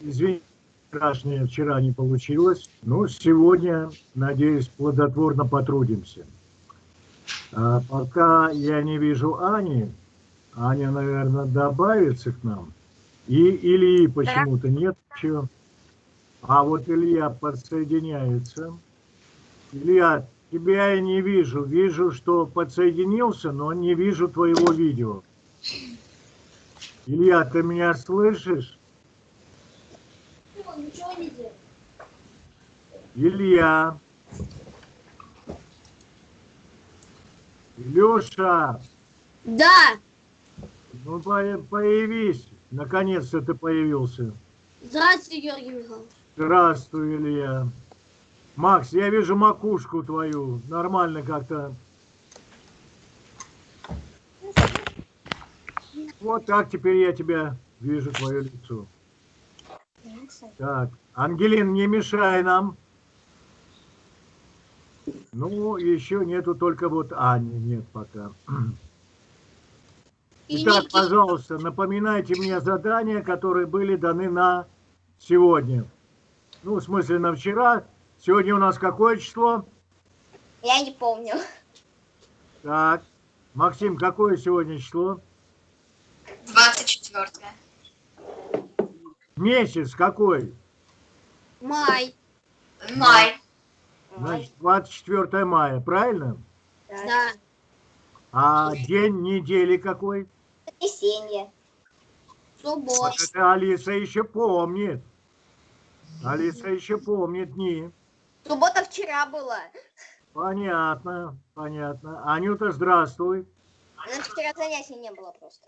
Извини, вчерашнее вчера не получилось, но сегодня, надеюсь, плодотворно потрудимся. А пока я не вижу Ани, Аня, наверное, добавится к нам. И Ильи почему-то нет еще. А вот Илья подсоединяется. Илья, тебя я не вижу. Вижу, что подсоединился, но не вижу твоего видео. Илья, ты меня слышишь? Илья. Илюша. Да. Ну, появись. Наконец-то ты появился. Здравствуйте, Георгий Михайлович. Здравствуй, Илья. Макс, я вижу макушку твою. Нормально как-то. Вот так теперь я тебя вижу, твое лицо. Так, Ангелин, не мешай нам. Ну, еще нету только вот Ани, нет пока. Итак, пожалуйста, напоминайте мне задания, которые были даны на сегодня. Ну, в смысле, на вчера. Сегодня у нас какое число? Я не помню. Так, Максим, какое сегодня число? 24. Месяц какой? Май. Май. Значит, 24 мая, правильно? Да. А день недели какой? Воскресенье. Суббота. Вот это Алиса еще помнит. Алиса еще помнит дни. Суббота вчера была. Понятно, понятно. Анюта, здравствуй. У нас вчера занятий не было просто.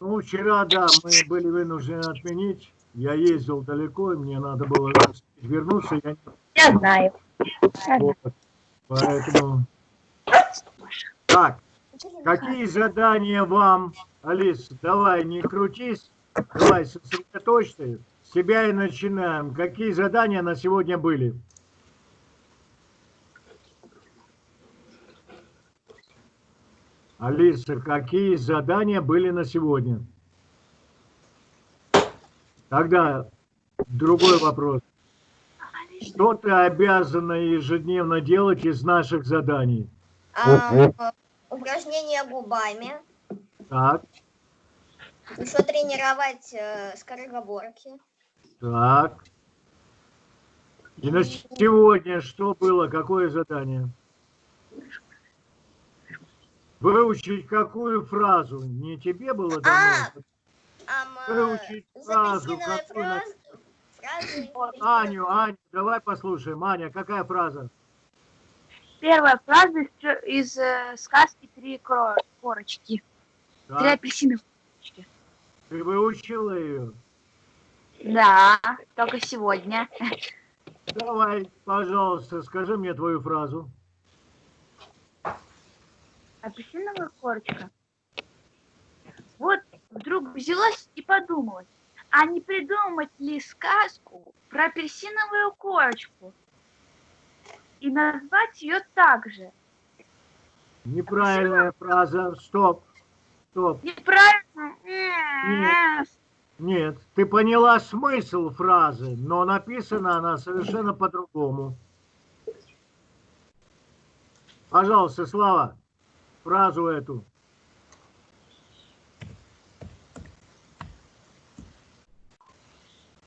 Ну, вчера, да, мы были вынуждены отменить. Я ездил далеко, и мне надо было вернуться. Я, я знаю. Вот. Поэтому... Так, какие задания вам, Алис, давай, не крутись, давай, сосредоточься. С себя и начинаем. Какие задания на сегодня были? Алиса, какие задания были на сегодня? Тогда другой вопрос. Что ты обязана ежедневно делать из наших заданий? А, упражнения губами. Так. Еще тренировать э, скороговорки. Так. И на сегодня что было? Какое задание? Выучить какую фразу? Не тебе было дано? А, Выучить фразу. Какую... Фразы. Аню, Аню, давай послушаем. Аня, какая фраза? Первая фраза из, из э, сказки «Три корочки». Так. Три апельсиновые корочки. Ты выучила ее? Да, только сегодня. Давай, пожалуйста, скажи мне твою фразу. Апельсиновая корочка. Вот вдруг взялась и подумала, а не придумать ли сказку про апельсиновую корочку и назвать ее так же? Неправильная фраза. Стоп. Стоп. Неправильно? Нет. Нет, ты поняла смысл фразы, но написана она совершенно по-другому. Пожалуйста, Слава, фразу эту.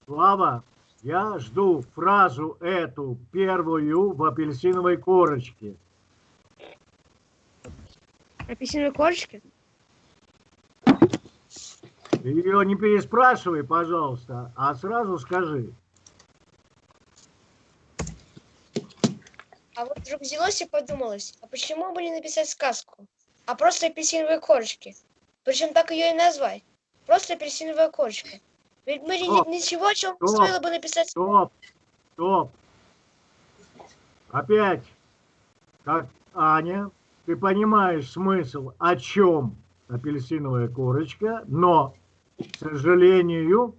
Слава, я жду фразу эту первую в апельсиновой корочке. Апельсиновой корочке? Ее не переспрашивай, пожалуйста, а сразу скажи. А вот вдруг взялось и подумалось, а почему бы не написать сказку, а просто апельсиновые корочки? Причем так ее и назвать. Просто апельсиновая корочка. Ведь мы стоп, ничего, о чем стоп, стоило бы написать. Стоп, стоп. Опять, как Аня, ты понимаешь смысл, о чем апельсиновая корочка, но, к сожалению,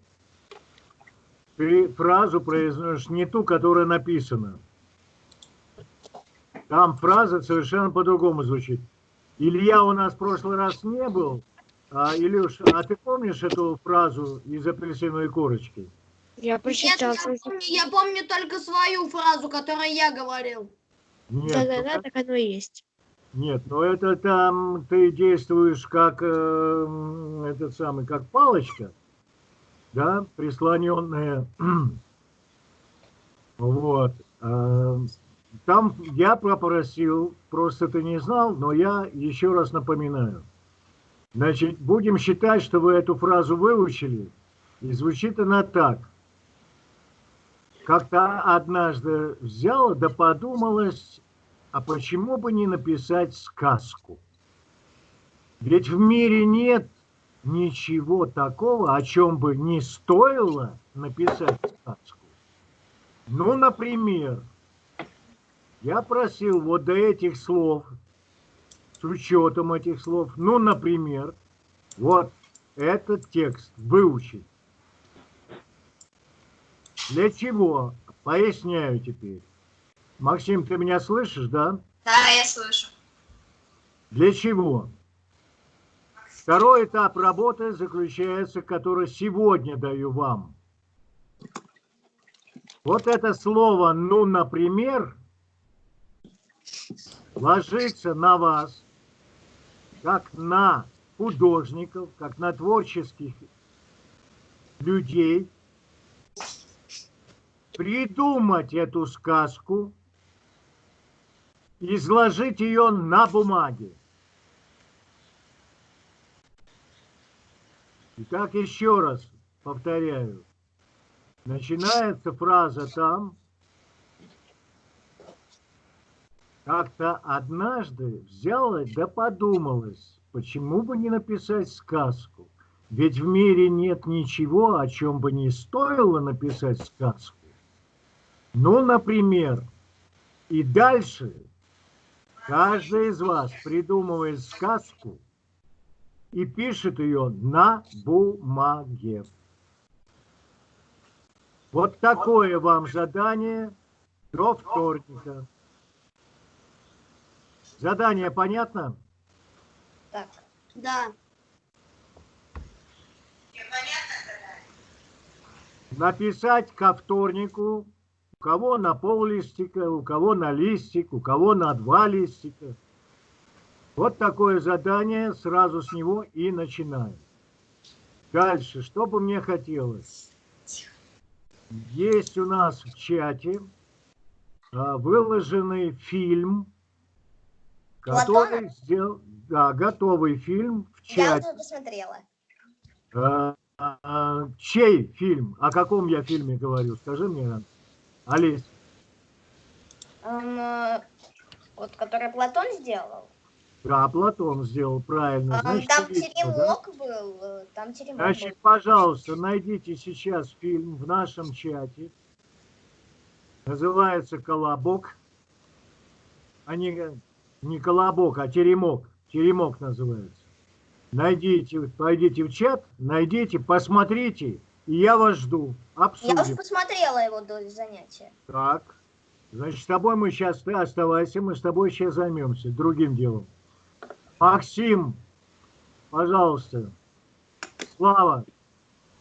ты фразу произносишь не ту, которая написана. Там фраза совершенно по-другому звучит. Илья у нас в прошлый раз не был, а, Илюш, а ты помнишь эту фразу из апельсиновой корочки? Я прочитал. Нет, я помню, я помню только свою фразу, которую я говорил. Нет, Да-да-да, ну, так оно и есть. нет, но это там ты действуешь как э, этот самый, как палочка, да, прислоненная. Вот. э, Там я попросил, просто ты не знал, но я еще раз напоминаю. Значит, будем считать, что вы эту фразу выучили, и звучит она так. Как-то однажды взяла да подумалась, а почему бы не написать сказку? Ведь в мире нет ничего такого, о чем бы не стоило написать сказку. Ну, например, я просил вот до этих слов, с учетом этих слов, ну, например, вот этот текст выучить. Для чего? Поясняю теперь. Максим, ты меня слышишь, да? Да, я слышу. Для чего? Второй этап работы заключается, который сегодня даю вам. Вот это слово «ну, например» ложится на вас, как на художников, как на творческих людей, придумать эту сказку, изложить ее на бумаге. Итак, еще раз повторяю. Начинается фраза там. Как-то однажды взяла да подумалась, почему бы не написать сказку? Ведь в мире нет ничего, о чем бы не стоило написать сказку. Ну, например, и дальше каждый из вас придумывает сказку и пишет ее на бумаге. Вот такое вам задание до вторника. Задание понятно? Так, Да. Написать ко вторнику, у кого на пол листика, у кого на листик, у кого на два листика. Вот такое задание, сразу с него и начинаем. Дальше, что бы мне хотелось? Есть у нас в чате а, выложенный фильм, который сделал, да, готовый фильм в я чате. уже посмотрела. А, а, чей фильм? О каком я фильме говорю? Скажи мне, Олесь. Эм, э, вот, который Платон сделал. Да, Платон сделал правильно. Эм, Значит, там видите, да? теремок был. э, Там теремок Значит, был. пожалуйста, найдите сейчас фильм в нашем чате. Называется «Колобок». А не, «Колобок», а «Теремок». «Теремок» называется. Найдите, пойдите в чат, найдите, посмотрите, и я вас жду. Я Обсудим. уже посмотрела его до занятия. Так, значит, с тобой мы сейчас, ты оставайся, мы с тобой сейчас займемся другим делом. Максим, пожалуйста. Слава,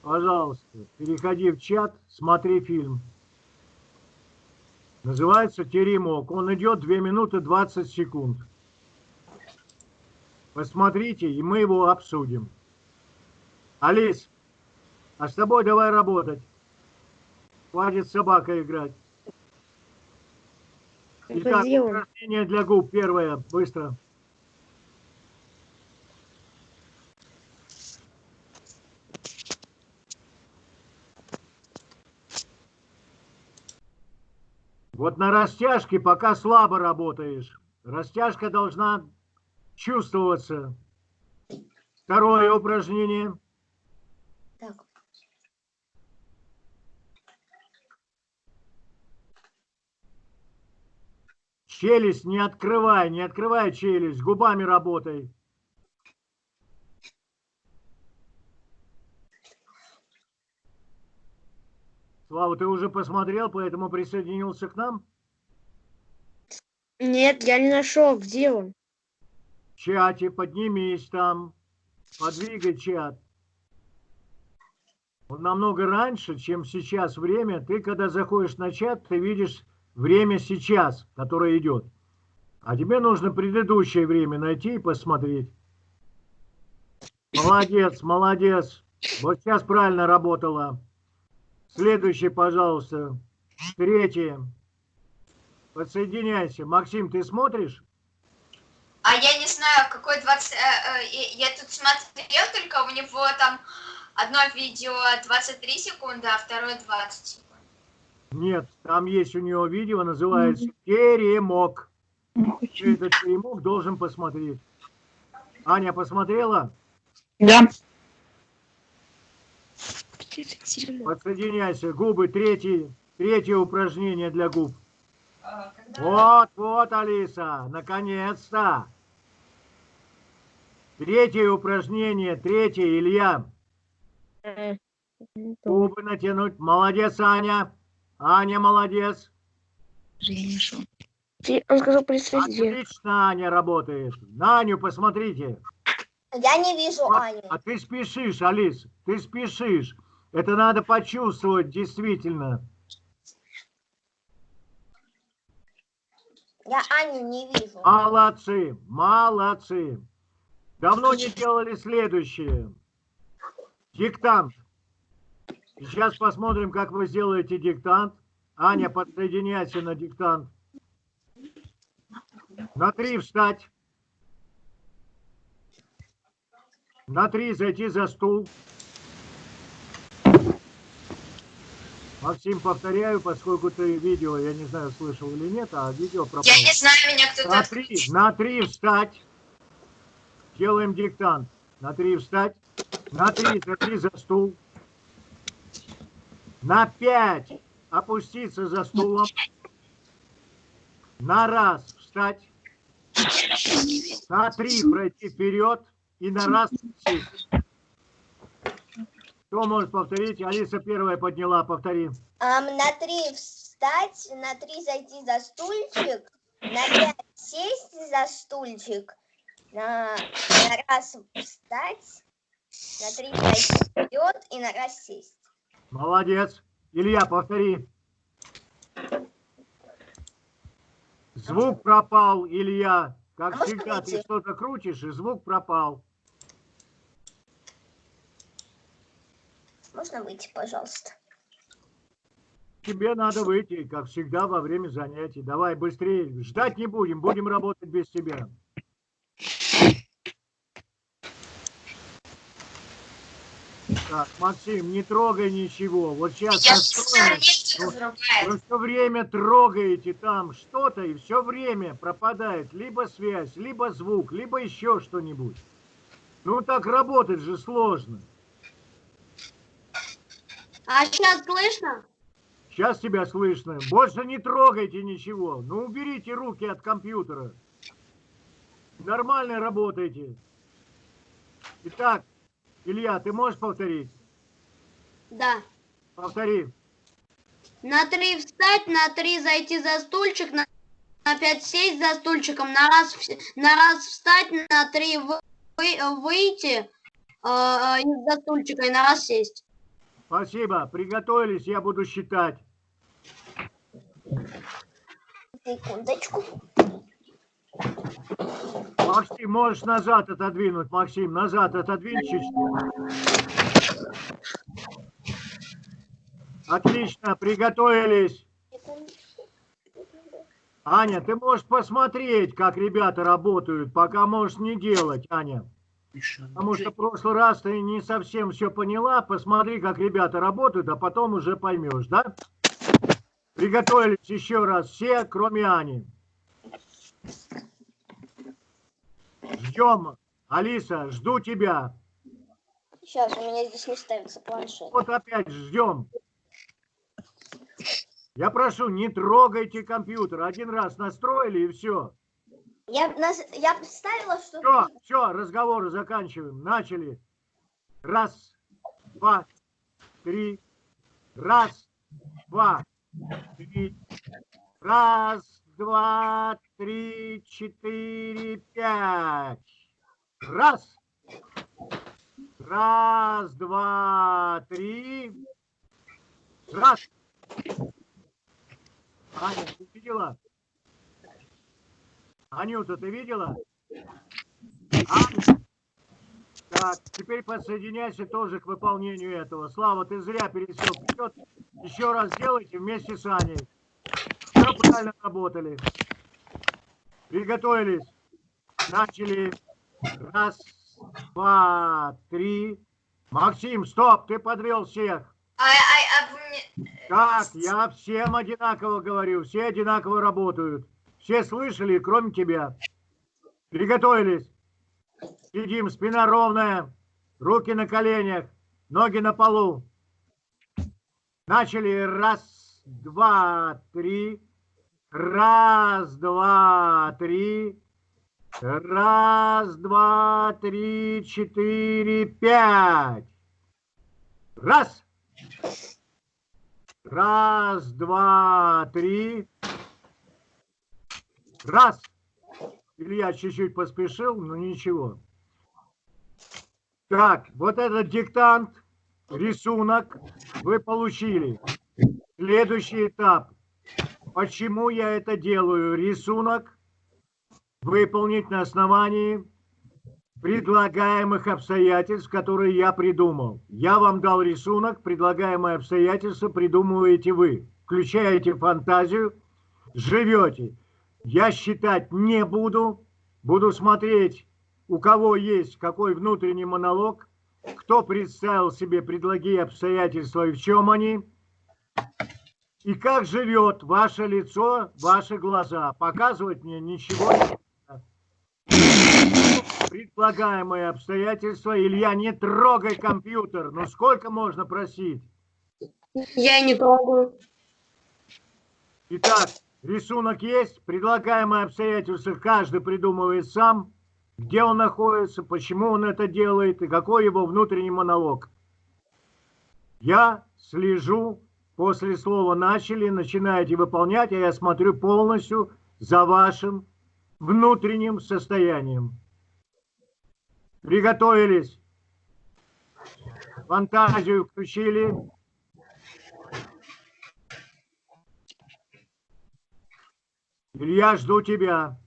пожалуйста, переходи в чат, смотри фильм. Называется «Теремок». Он идет 2 минуты 20 секунд. Посмотрите, и мы его обсудим. Алис, а с тобой давай работать. Хватит с собакой играть. Итак, упражнение для губ. Первое. Быстро. Вот на растяжке пока слабо работаешь. Растяжка должна чувствоваться. Второе упражнение. Так, Челюсть не открывай, не открывай челюсть, губами работай. Слава, ты уже посмотрел, поэтому присоединился к нам? Нет, я не нашел. Где он? В чате поднимись там, подвигай чат. У намного раньше, чем сейчас время. Ты, когда заходишь на чат, ты видишь время сейчас, которое идет. А тебе нужно предыдущее время найти и посмотреть. Молодец, молодец. Вот сейчас правильно работала. Следующий, пожалуйста. Третье. Подсоединяйся. Максим, ты смотришь? А я не знаю, какой 20... э, э, я тут смотрел, только у него там одно видео 23 секунды, а второе 20 секунд. Нет, там есть у него видео, называется «Теремок». Ты этот теремок должен посмотреть. Аня посмотрела? Да. Подсоединяйся. Губы, третий, третье упражнение для губ. Вот, вот, Алиса, наконец-то. Третье упражнение, третье, Илья. Губы натянуть. Молодец, Аня. Аня, молодец. Он сказал присоединиться. Отлично, Аня работает. На Аню посмотрите. Я не вижу Аню. А ты спешишь, Алис, ты спешишь. Это надо почувствовать, действительно. Я Аню не вижу. Молодцы, молодцы. Давно не делали следующее. Диктант. Сейчас посмотрим, как вы сделаете диктант. Аня, подсоединяйся на диктант. На три встать. На три зайти за стул. Максим, повторяю, поскольку ты видео, я не знаю, слышал или нет, а видео пропало. Я не знаю, меня кто-то На три, отключил. на три встать. Делаем диктант. На три встать. На три, за три за стул. На пять опуститься за стулом. На раз встать. На три пройти вперед. И на раз сесть. Кто может повторить? Алиса первая подняла, повтори. Ам, на три встать, на три зайти за стульчик, на пять сесть за стульчик, на, на раз встать, на три зайти вперед и на раз сесть. Молодец. Илья, повтори. Звук пропал, Илья. Как А всегда, ты что-то крутишь, и звук пропал. Можно выйти, пожалуйста? Тебе надо выйти, как всегда, во время занятий. Давай быстрее. Ждать не будем, будем работать без тебя. Так, Максим, не трогай ничего. Вот сейчас Я настроим. Вы все время трогаете там что-то, и все время пропадает либо связь, либо звук, либо еще что-нибудь. Ну так работать же сложно. А сейчас слышно? Сейчас тебя слышно. Больше не трогайте ничего. Ну уберите руки от компьютера. Нормально работайте. Итак, Илья, ты можешь повторить? Да. Повтори. На три встать, на три зайти за стульчик, на, на пять сесть за стульчиком, на раз, на раз встать, на три вы- вы- выйти э, э, из-за стульчика и на раз сесть. Спасибо. Приготовились, я буду считать. Секундочку. Максим, можешь назад отодвинуть. Максим, назад отодвинь чуть-чуть. Отлично, приготовились. Аня, ты можешь посмотреть, как ребята работают, пока можешь не делать, Аня. Потому что в прошлый раз ты не совсем все поняла. Посмотри, как ребята работают, а потом уже поймешь, да? Приготовились еще раз все, кроме Ани. Ждем. Алиса, жду тебя. Сейчас, у меня здесь не ставится планшет. Вот опять ждем. Я прошу, не трогайте компьютер. Один раз настроили и все. Я, нас- я представила, что... Все, все, разговоры заканчиваем. Начали. Раз, два, три. Раз, два, три. Раз, два, три, четыре, пять. Раз. Раз, два, три. Раз. Аня, ты видела? Анюта, ты видела? Аня. Так, теперь подсоединяйся тоже к выполнению этого. Слава, ты зря пересел вперед. Еще раз сделайте вместе с Аней. Все правильно работали. Приготовились. Начали. Раз, два, три. Максим, стоп, ты подвел всех. А, а, а вы мне... Так, я всем одинаково говорю, все одинаково работают. Все слышали, кроме тебя. Приготовились. Сидим, спина ровная, руки на коленях, ноги на полу. Начали. Раз, два, три. Раз, два, три. Раз, два, три, четыре, пять. Раз. Раз, два, три. Раз. Илья чуть-чуть поспешил, но ничего. Так, вот этот диктант, рисунок вы получили. Следующий этап. Почему я это делаю? Рисунок выполнить на основании предлагаемых обстоятельств, которые я придумал. Я вам дал рисунок, предлагаемые обстоятельства придумываете вы. Включаете фантазию, живете. Я считать не буду, буду смотреть, у кого есть какой внутренний монолог, кто представил себе предлоги обстоятельства и в чем они, и как живет ваше лицо, ваши глаза. Показывать мне ничего не надо. Предлагаемые обстоятельства. Илья, не трогай компьютер. Ну сколько можно просить? Я не трогаю. Итак, рисунок есть. Предлагаемые обстоятельства каждый придумывает сам. Где он находится, почему он это делает и какой его внутренний монолог. Я слежу после слова «начали», начинаете выполнять, а я смотрю полностью за вашим внутренним состоянием. Приготовились. Фантазию включили. Илья, жду тебя.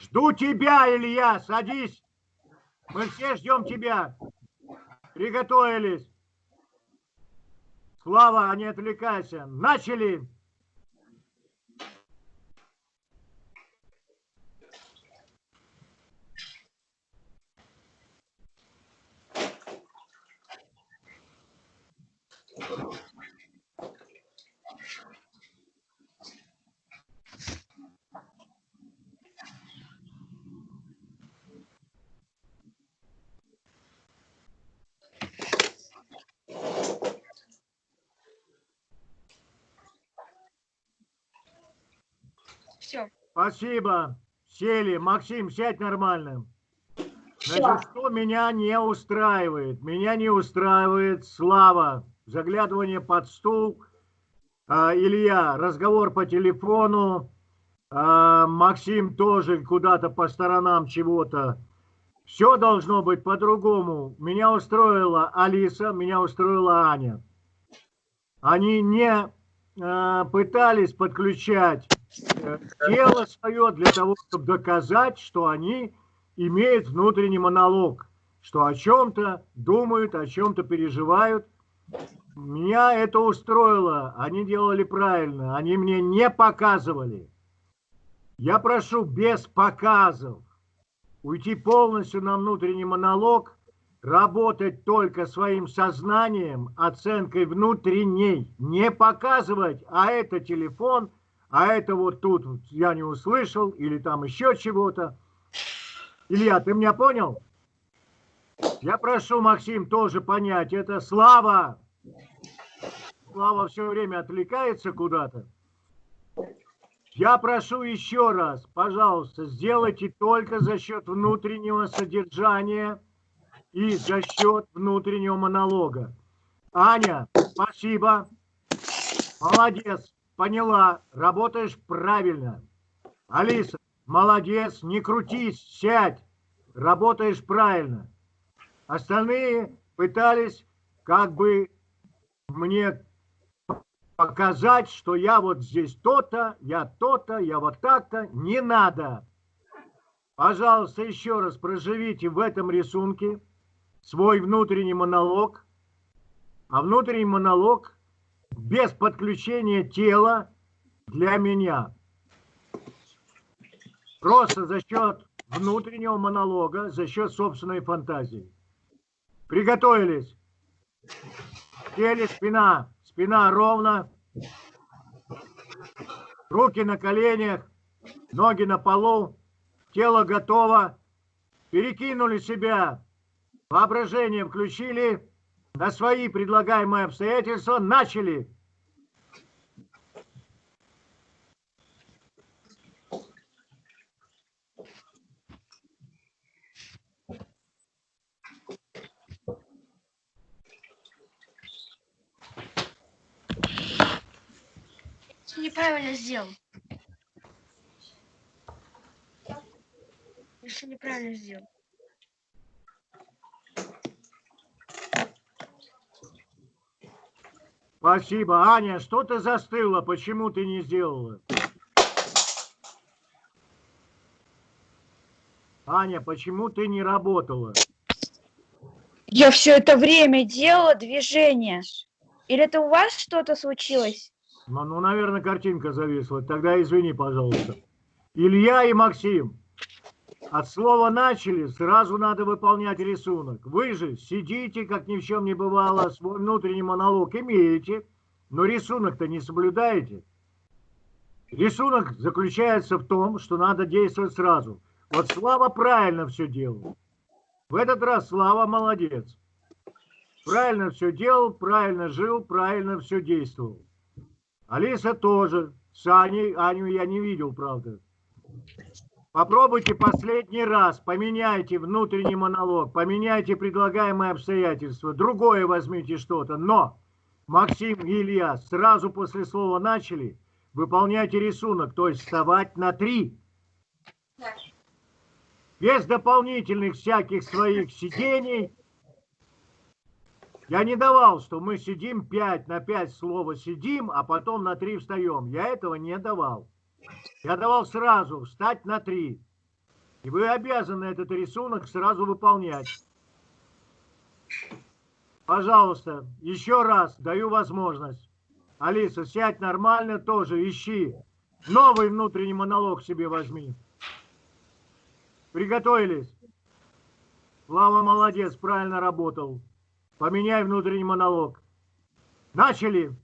Жду тебя, Илья, садись. Мы все ждем тебя. Приготовились. Слава, не отвлекайся. Начали. Все. Спасибо. Сели. Максим, сядь нормально. Значит, что меня не устраивает? Меня не устраивает слава, заглядывание под стул, а, Илья, разговор по телефону, а, Максим тоже куда-то по сторонам чего-то. Все должно быть по-другому. Меня устроила Алиса, меня устроила Аня. Они не а, пытались подключать э, тело свое для того, чтобы доказать, что они имеют внутренний монолог, что о чем-то думают, о чем-то переживают. Меня это устроило, они делали правильно, они мне не показывали. Я прошу без показов уйти полностью на внутренний монолог, работать только своим сознанием, оценкой внутренней, не показывать, а это телефон, а это вот тут я не услышал, или там еще чего-то. Илья, ты меня понял? Я прошу, Максим, тоже понять, это Слава. Слава все время отвлекается куда-то. Я прошу еще раз, пожалуйста, сделайте только за счет внутреннего содержания и за счет внутреннего монолога. Аня, спасибо. Молодец, поняла, работаешь правильно. Алиса, Молодец, не крутись, сядь. работаешь правильно. Остальные пытались как бы мне показать, что я вот здесь то-то, я то-то, я вот так-то. Не надо. Пожалуйста, еще раз проживите в этом рисунке свой внутренний монолог. А внутренний монолог без подключения тела для меня. Просто за счет внутреннего монолога, за счет собственной фантазии. Приготовились. Теле, спина. Спина ровно. Руки на коленях. Ноги на полу. Тело готово. Перекинули себя. Воображение включили. На свои предлагаемые обстоятельства начали. неправильно сделал. Еще неправильно сделал. Спасибо. Аня, что ты застыла? Почему ты не сделала? Аня, почему ты не работала? Я все это время делала движение. Или это у вас что-то случилось? Ну, ну, наверное, картинка зависла. Тогда извини, пожалуйста. Илья и Максим. От слова начали, сразу надо выполнять рисунок. Вы же сидите, как ни в чем не бывало, свой внутренний монолог имеете, но рисунок-то не соблюдаете. Рисунок заключается в том, что надо действовать сразу. Вот Слава правильно все делал. В этот раз Слава молодец. Правильно все делал, правильно жил, правильно все действовал. Алиса тоже. С Аней, Аню я не видел, правда. Попробуйте последний раз, поменяйте внутренний монолог, поменяйте предлагаемые обстоятельства, другое возьмите что-то. Но, Максим и Илья, сразу после слова начали, выполняйте рисунок, то есть вставать на три. Без дополнительных всяких своих сидений, я не давал, что мы сидим 5 на 5 слова сидим, а потом на 3 встаем. Я этого не давал. Я давал сразу встать на 3. И вы обязаны этот рисунок сразу выполнять. Пожалуйста, еще раз даю возможность. Алиса, сядь нормально тоже, ищи. Новый внутренний монолог себе возьми. Приготовились. Слава молодец, правильно работал. Поменяй внутренний монолог. Начали.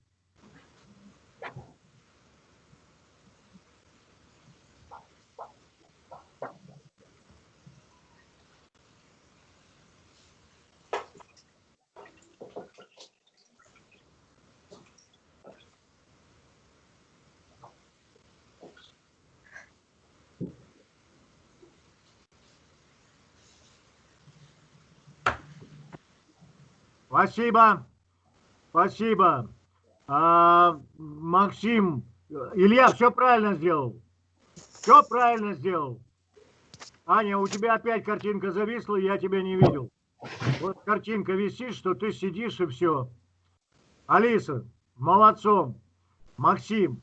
Спасибо. Спасибо. А, Максим, Илья все правильно сделал. Все правильно сделал. Аня, у тебя опять картинка зависла, я тебя не видел. Вот картинка висит, что ты сидишь и все. Алиса, молодцом. Максим,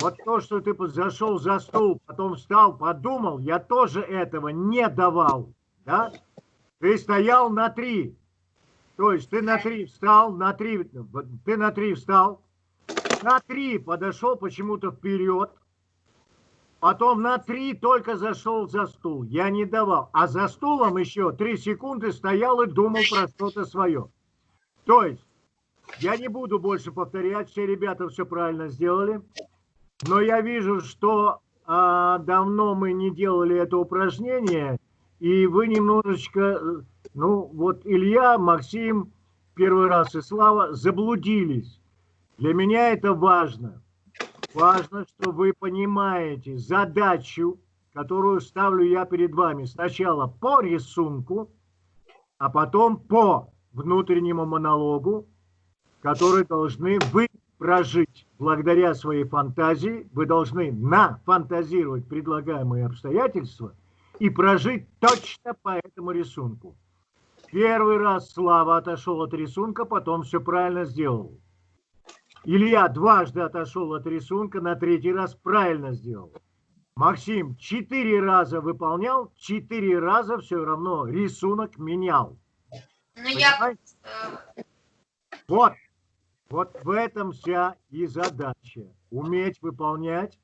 вот то, что ты зашел за стол, потом встал, подумал, я тоже этого не давал. Да? Ты стоял на три. То есть ты на три встал, на три, ты на три встал, на три подошел почему-то вперед, потом на три только зашел за стул. Я не давал. А за стулом еще три секунды стоял и думал про что-то свое. То есть я не буду больше повторять, все ребята все правильно сделали. Но я вижу, что а, давно мы не делали это упражнение, и вы немножечко э, ну, вот Илья, Максим, первый раз и Слава заблудились. Для меня это важно. Важно, что вы понимаете задачу, которую ставлю я перед вами. Сначала по рисунку, а потом по внутреннему монологу, который должны вы прожить. Благодаря своей фантазии вы должны нафантазировать предлагаемые обстоятельства и прожить точно по этому рисунку. Первый раз Слава отошел от рисунка, потом все правильно сделал. Илья дважды отошел от рисунка, на третий раз правильно сделал. Максим четыре раза выполнял, четыре раза все равно рисунок менял. Ну, я... Понимаете? Вот, вот в этом вся и задача. Уметь выполнять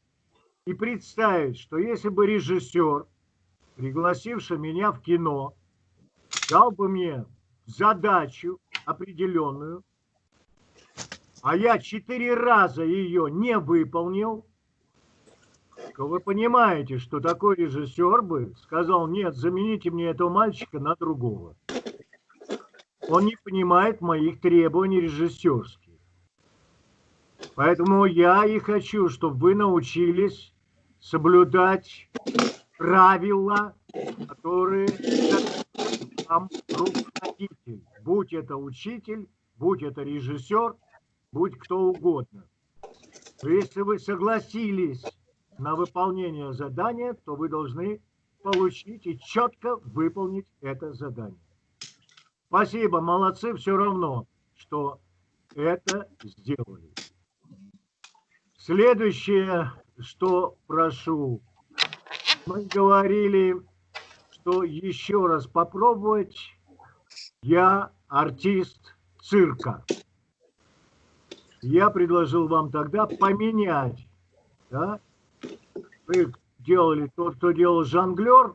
и представить, что если бы режиссер, пригласивший меня в кино, дал бы мне задачу определенную, а я четыре раза ее не выполнил, то вы понимаете, что такой режиссер бы сказал, нет, замените мне этого мальчика на другого. Он не понимает моих требований режиссерских. Поэтому я и хочу, чтобы вы научились соблюдать правила, которые вам руководитель. Будь это учитель, будь это режиссер, будь кто угодно. Если вы согласились на выполнение задания, то вы должны получить и четко выполнить это задание. Спасибо, молодцы, все равно, что это сделали. Следующее, что прошу, мы говорили, что еще раз попробовать, я артист цирка. Я предложил вам тогда поменять, да? Вы делали тот, кто делал жонглер,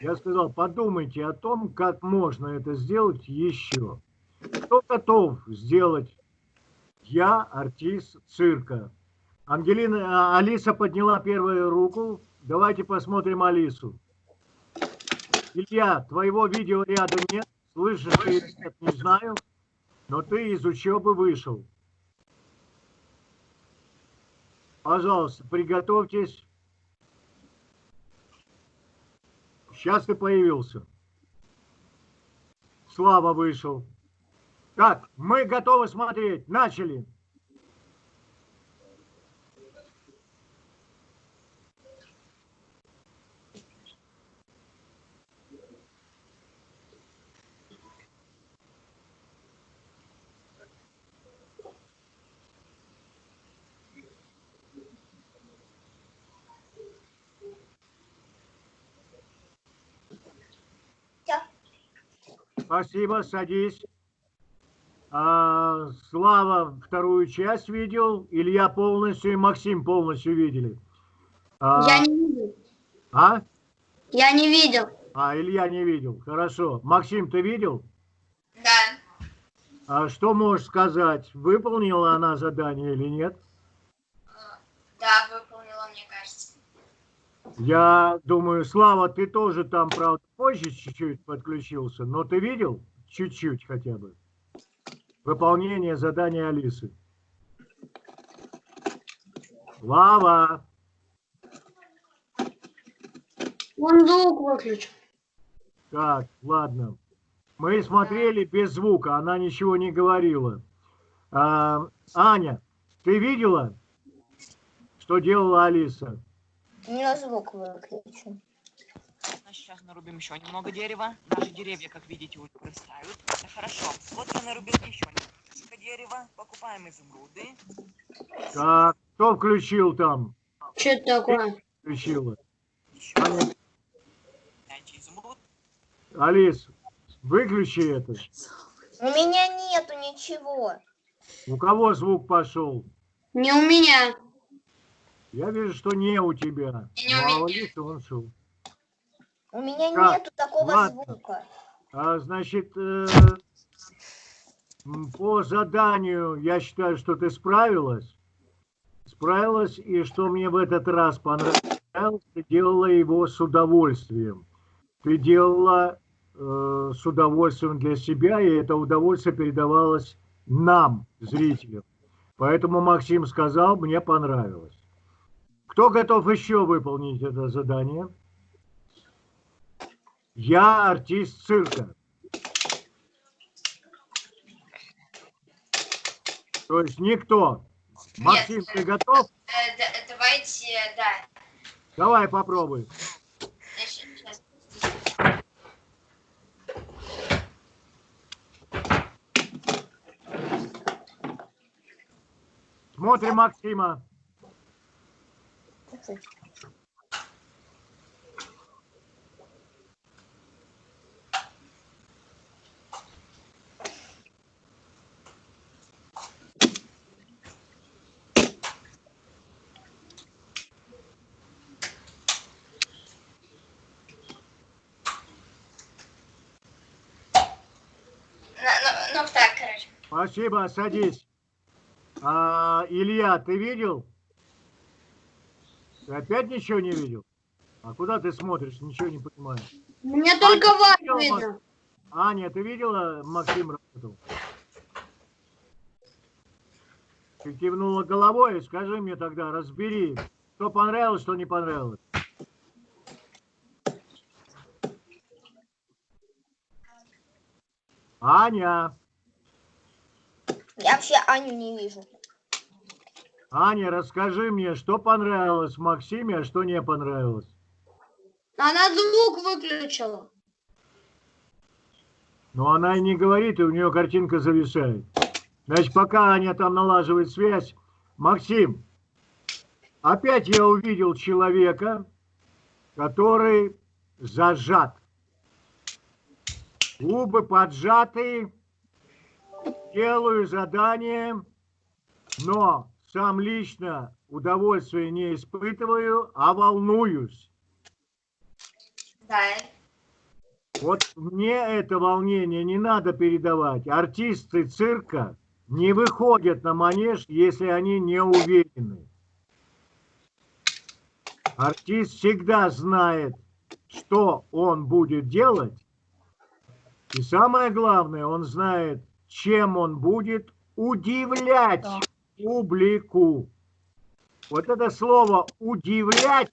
я сказал, подумайте о том, как можно это сделать еще. Кто готов сделать я артист цирка? Ангелина, а, Алиса подняла первую руку. Давайте посмотрим Алису. Илья, твоего видео ряда нет. Слышишь ты нет, не знаю. Но ты из учебы вышел. Пожалуйста, приготовьтесь. Сейчас ты появился. Слава вышел. Так, мы готовы смотреть. Начали. Спасибо, садись. А, Слава вторую часть видел, Илья полностью и Максим полностью видели. А, Я не видел. а? Я не видел. А, Илья не видел. Хорошо. Максим, ты видел? Да. А что можешь сказать? Выполнила она задание или нет? Да, выполнила, мне кажется. Я думаю, Слава, ты тоже там, правда, позже чуть-чуть подключился, но ты видел? Чуть-чуть хотя бы. Выполнение задания Алисы. Слава! Он звук выключил. Так, ладно. Мы смотрели без звука, она ничего не говорила. А, Аня, ты видела, что делала Алиса? Меня звук выключен. А Сейчас нарубим еще немного дерева. Наши деревья, как видите, уже вырастают. Это хорошо. Вот я нарубил еще немного дерева. Покупаем изумруды. Так, кто включил там? Что это такое? Включила. Еще дайте изумруд. Алис, выключи это. У меня нету ничего. У кого звук пошел? Не у меня. Я вижу, что не у тебя. Не у Ну, а у меня. Алисы он шел. У меня Так, нету такого ладно. звука. А, значит, э, по заданию я считаю, что ты справилась. Справилась, и что мне в этот раз понравилось, ты делала его с удовольствием. Ты делала э, с удовольствием для себя, и это удовольствие передавалось нам, зрителям. Поэтому Максим сказал, мне понравилось. Кто готов еще выполнить это задание? Я артист цирка. То есть никто. Нет, Максим, ты готов? Давайте, да. Давай попробуй. Смотрим Максима. Ну, ну, ну так, короче. Спасибо, садись. А, Илья, ты видел? Ты опять ничего не видел? А куда ты смотришь? Ничего не понимаешь. Мне только вас видно. Аня, ты видела, Максим работал? Ты кивнула головой, скажи мне тогда, разбери, что понравилось, что не понравилось. Аня, Я вообще Аню не вижу. Аня, расскажи мне, что понравилось Максиме, а что не понравилось. Она звук выключила. Но она и не говорит, и у нее картинка зависает. Значит, пока Аня там налаживает связь, Максим, опять я увидел человека, который зажат. Губы поджаты, делаю задание, но сам лично удовольствия не испытываю, а волнуюсь. Да. Вот мне это волнение не надо передавать. Артисты цирка не выходят на манеж, если они не уверены. Артист всегда знает, что он будет делать. И самое главное, он знает, чем он будет удивлять публику. Вот это слово «удивлять»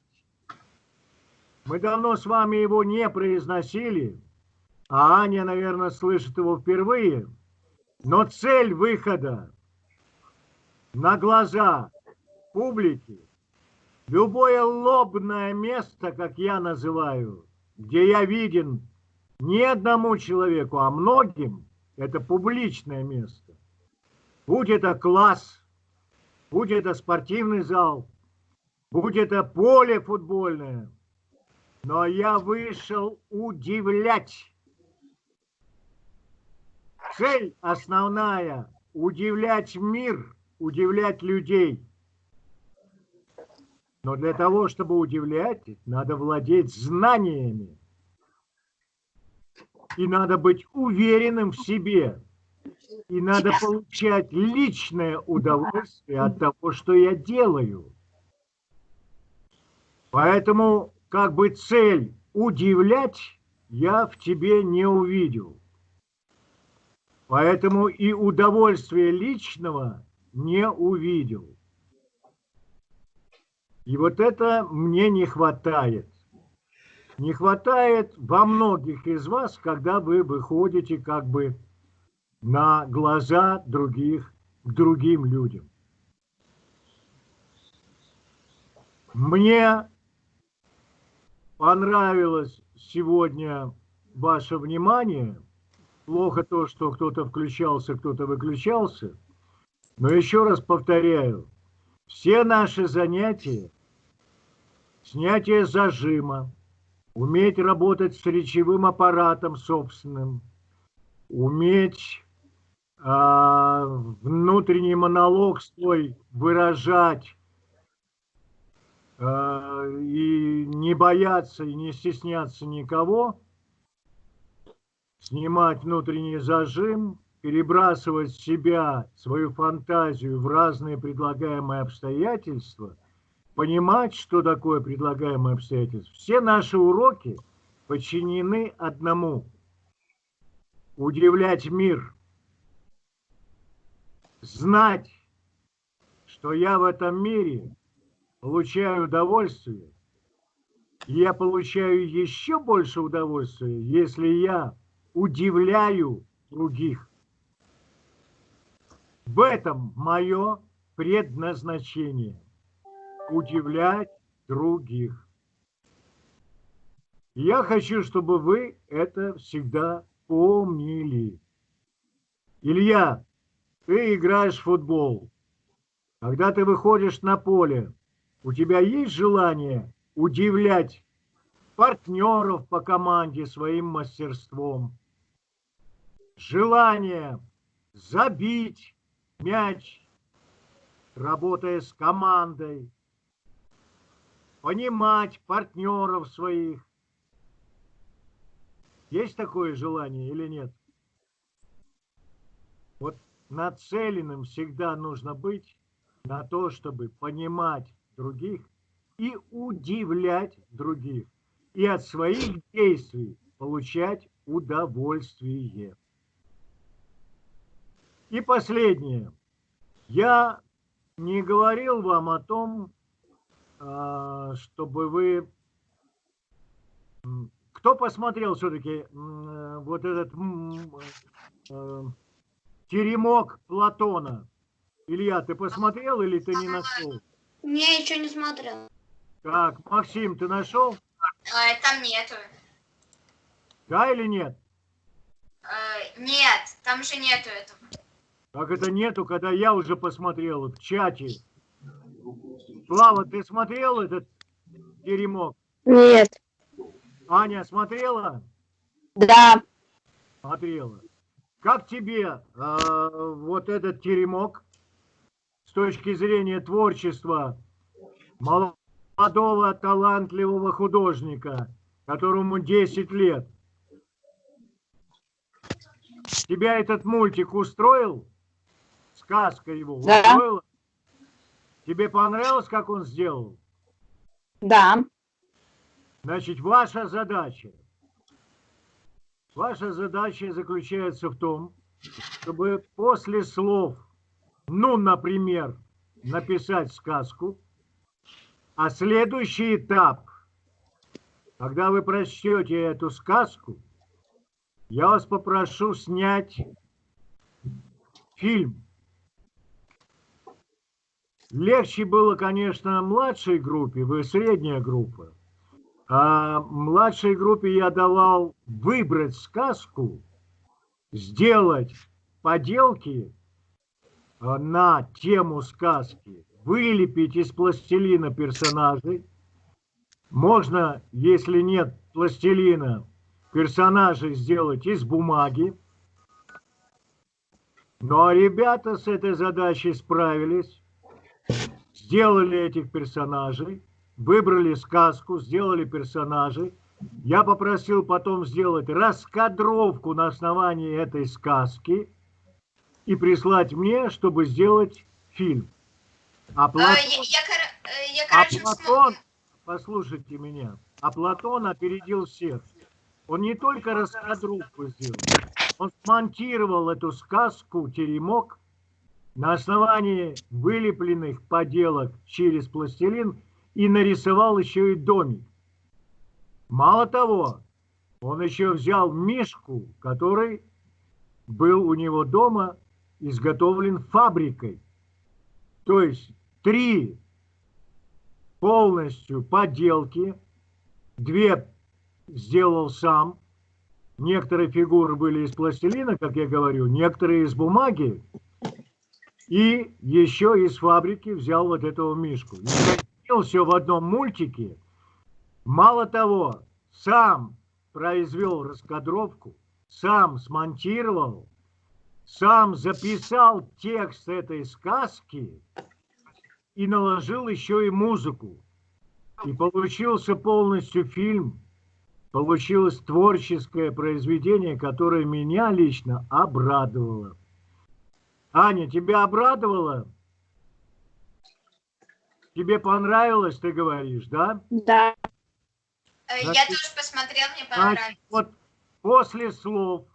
Мы давно с вами его не произносили, а Аня, наверное, слышит его впервые. Но цель выхода на глаза публики, любое лобное место, как я называю, где я виден не одному человеку, а многим, это публичное место. Будь это класс, будь это спортивный зал, будь это поле футбольное – но я вышел удивлять. Цель основная – удивлять мир, удивлять людей. Но для того, чтобы удивлять, надо владеть знаниями. И надо быть уверенным в себе. И надо получать личное удовольствие от того, что я делаю. Поэтому как бы цель удивлять я в тебе не увидел. Поэтому и удовольствия личного не увидел. И вот это мне не хватает. Не хватает во многих из вас, когда вы выходите как бы на глаза других, к другим людям. Мне понравилось сегодня ваше внимание. Плохо то, что кто-то включался, кто-то выключался. Но еще раз повторяю, все наши занятия, снятие зажима, уметь работать с речевым аппаратом собственным, уметь внутренний монолог свой выражать, Э, и не бояться и не стесняться никого, снимать внутренний зажим, перебрасывать себя, свою фантазию в разные предлагаемые обстоятельства, понимать, что такое предлагаемые обстоятельства. Все наши уроки подчинены одному – удивлять мир, знать, что я в этом мире – получаю удовольствие, я получаю еще больше удовольствия, если я удивляю других. В этом мое предназначение – удивлять других. Я хочу, чтобы вы это всегда помнили. Илья, ты играешь в футбол. Когда ты выходишь на поле, у тебя есть желание удивлять партнеров по команде своим мастерством? Желание забить мяч, работая с командой, понимать партнеров своих. Есть такое желание или нет? Нацеленным всегда нужно быть на то, чтобы понимать других и удивлять других, и от своих действий получать удовольствие. И последнее. Я не говорил вам о том, а, чтобы вы... Кто посмотрел все-таки вот этот э, теремок Платона? Илья, ты посмотрел или ты не нашел? Не, еще не смотрел. Так, Максим, ты нашел? А, там нету. Да или нет? Э, нет, там же нету этого. Как это нету, когда я уже посмотрел в чате? Слава, ты смотрел этот теремок? Нет. Аня смотрела? Да. Смотрела. Как тебе э, вот этот теремок с точки зрения творчества молодого талантливого художника, которому 10 лет? Тебя этот мультик устроил? Сказка его да. устроила? Тебе понравилось, как он сделал? Да. Значит, ваша задача, ваша задача заключается в том, чтобы после слов, ну, например, написать сказку, а следующий этап, когда вы прочтете эту сказку, я вас попрошу снять фильм Легче было, конечно, младшей группе, вы средняя группа. А младшей группе я давал выбрать сказку, сделать поделки а, на тему сказки, вылепить из пластилина персонажей. Можно, если нет пластилина, персонажей сделать из бумаги. Но ребята с этой задачей справились сделали этих персонажей, выбрали сказку, сделали персонажей. Я попросил потом сделать раскадровку на основании этой сказки и прислать мне, чтобы сделать фильм. А, Платон, а, я, я, я, а Платон, послушайте меня, а Платон опередил всех. Он не только раскадровку сделал, он смонтировал эту сказку «Теремок» на основании вылепленных поделок через пластилин и нарисовал еще и домик. Мало того, он еще взял мишку, который был у него дома изготовлен фабрикой. То есть три полностью поделки, две сделал сам, некоторые фигуры были из пластилина, как я говорю, некоторые из бумаги, и еще из фабрики взял вот этого мишку. И все в одном мультике. Мало того, сам произвел раскадровку, сам смонтировал, сам записал текст этой сказки и наложил еще и музыку. И получился полностью фильм, получилось творческое произведение, которое меня лично обрадовало. Аня, тебя обрадовало? Тебе понравилось, ты говоришь, да? Да. Э, значит, я тоже посмотрел, мне понравилось. Значит, вот после слов,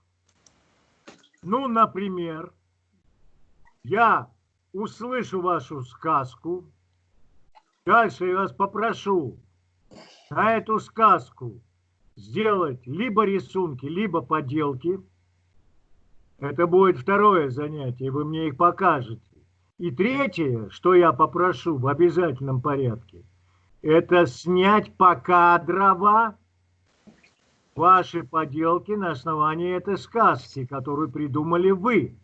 ну, например, я услышу вашу сказку, дальше я вас попрошу на эту сказку сделать либо рисунки, либо поделки – это будет второе занятие, вы мне их покажете. И третье, что я попрошу в обязательном порядке, это снять покадрово ваши поделки на основании этой сказки, которую придумали вы.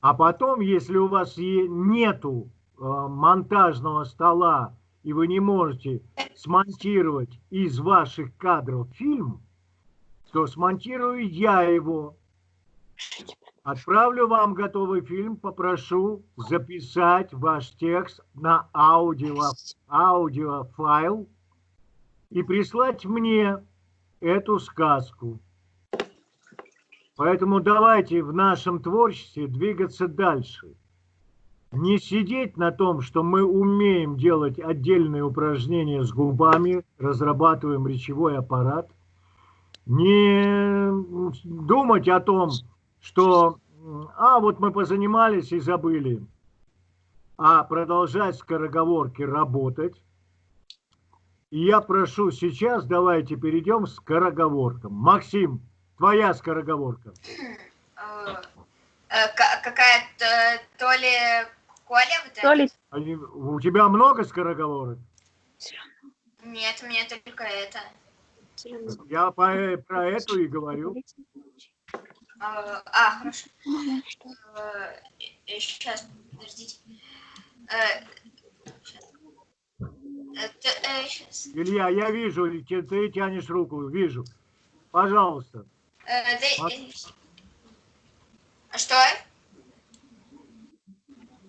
А потом, если у вас нету э, монтажного стола, и вы не можете смонтировать из ваших кадров фильм, то смонтирую я его. Отправлю вам готовый фильм, попрошу записать ваш текст на аудио, аудиофайл и прислать мне эту сказку. Поэтому давайте в нашем творчестве двигаться дальше. Не сидеть на том, что мы умеем делать отдельные упражнения с губами, разрабатываем речевой аппарат. Не думать о том, что а вот мы позанимались и забыли, а продолжать скороговорки работать. И я прошу сейчас, давайте перейдем к скороговоркам. Максим, твоя скороговорка. Э, э, ка- Какая-то то ли Коля вот это? То ли Они- у тебя много скороговорок? Нет, у меня только это. Я по- про эту и говорю. Э, А, хорошо. Сейчас, подождите. Э. Э, т- э, щас. Илья, я вижу, ты, ты тянешь руку, вижу. Пожалуйста. Э, э, А что?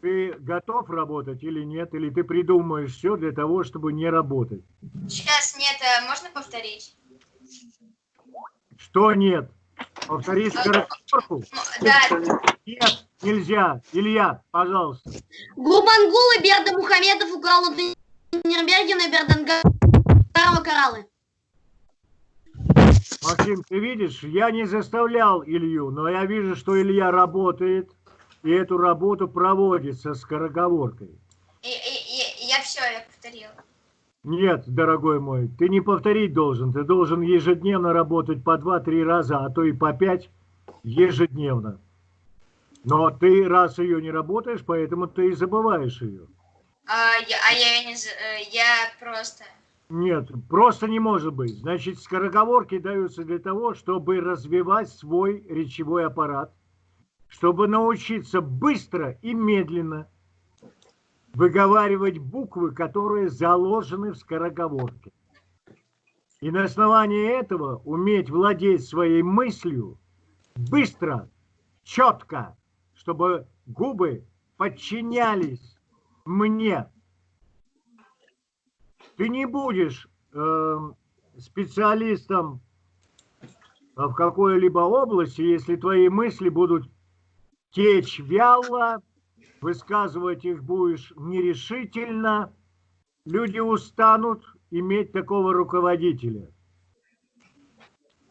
Ты готов работать или нет? Или ты придумаешь все для того, чтобы не работать? Сейчас нет, э, можно повторить? Что нет? Повтори скороговорку. Ну, Да, Нет, нельзя. Илья, пожалуйста. Гурбангул и Берда Мухамедов украл у Нирнбергена и Бердангарова кораллы. Максим, ты видишь, я не заставлял Илью, но я вижу, что Илья работает, и эту работу проводит со скороговоркой. и- и- и- я все, я повторила. Нет, дорогой мой, ты не повторить должен. Ты должен ежедневно работать по 2-3 раза, а то и по 5 ежедневно. Но ты раз ее не работаешь, поэтому ты и забываешь ее. А я, а я не... э, Я просто... Нет, просто не может быть. Значит, скороговорки даются для того, чтобы развивать свой речевой аппарат, чтобы научиться быстро и медленно выговаривать буквы, которые заложены в скороговорке. И на основании этого уметь владеть своей мыслью быстро, четко, чтобы губы подчинялись мне, ты не будешь э, специалистом в какой-либо области, если твои мысли будут течь вяло, высказывать их будешь нерешительно, люди устанут иметь такого руководителя.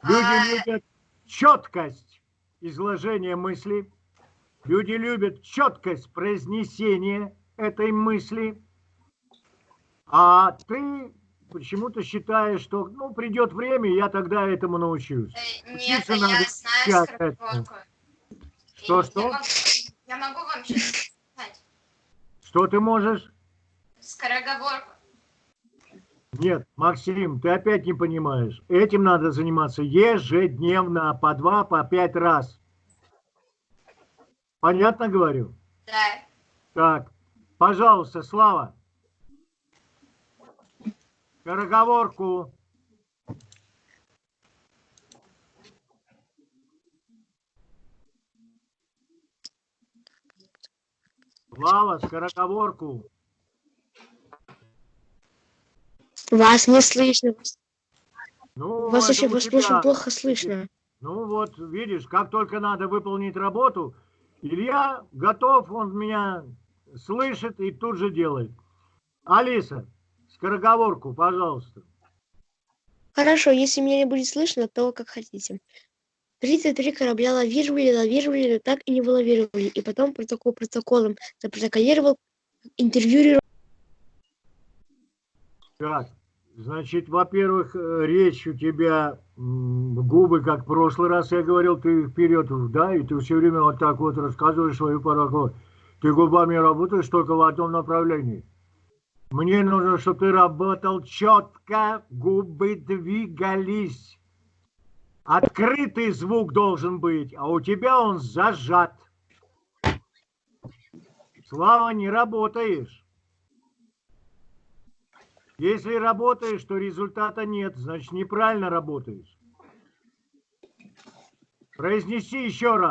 Люди любят четкость изложения мысли, люди любят четкость произнесения этой мысли, а ты почему-то считаешь, что ну, придет время, я тогда этому научусь. Э, Нет, Учиться я знаю сейчас скороговорку. Я могу, вам сказать. Что ты можешь? Скороговорку. Нет, Максим, ты опять не понимаешь. Этим надо заниматься ежедневно, по два, по пять раз. Понятно говорю? Да. Так, пожалуйста, Слава. Скороговорку. Слава, скороговорку. Вас не слышно. Ну, Вас очень, вас тебя. очень плохо слышно. Ну вот, видишь, как только надо выполнить работу, Илья готов, он меня слышит и тут же делает. Алиса, скороговорку, пожалуйста. Хорошо, если меня не будет слышно, то как хотите. 33 корабля лавировали, лавировали, но так и не вылавировали. И потом протокол протоколом запротоколировал, интервьюировал. Так, значит, во-первых, э, речь у тебя, губы, как в прошлый раз я говорил, ты вперед, да, и ты все время вот так вот рассказываешь свою параграф. Ты губами работаешь только в одном направлении. Мне нужно, чтобы ты работал четко, губы двигались. Открытый звук должен быть, а у тебя он зажат. Слава, не работаешь. Если работаешь, то результата нет, значит неправильно работаешь. Произнеси еще раз.